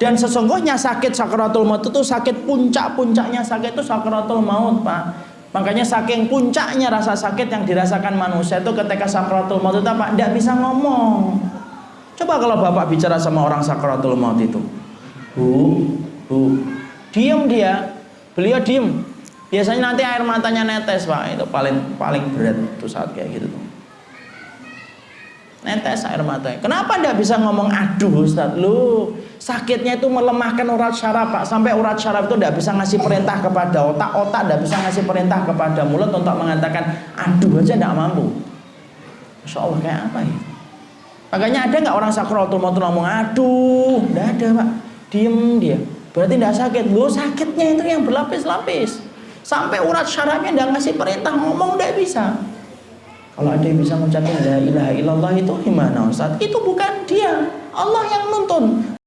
Dan sesungguhnya sakit sakaratul maut itu sakit puncak-puncaknya sakit itu sakaratul maut, Pak. Makanya saking puncaknya rasa sakit yang dirasakan manusia itu ketika sakaratul maut itu apa? Tidak bisa ngomong. Coba kalau Bapak bicara sama orang sakaratul maut itu. Bu, bu, diem dia. Beliau diem. Biasanya nanti air matanya netes, Pak. Itu paling paling berat tuh saat kayak gitu. Netes air matanya. Kenapa tidak bisa ngomong aduh Ustaz? Lu sakitnya itu melemahkan urat syaraf pak. Sampai urat syaraf itu tidak bisa ngasih perintah kepada otak. Otak tidak bisa ngasih perintah kepada mulut untuk mengatakan aduh aja tidak mampu. Masya Allah kayak apa ya? Makanya ada nggak orang sakratul maut ngomong aduh tidak ada pak. Diem dia. Berarti tidak sakit. Lo sakitnya itu yang berlapis-lapis. Sampai urat syarafnya tidak ngasih perintah ngomong tidak bisa. Kalau ada yang bisa mengucapkan la ilaha illallah itu gimana Ustaz? Itu bukan dia. Allah yang nuntun.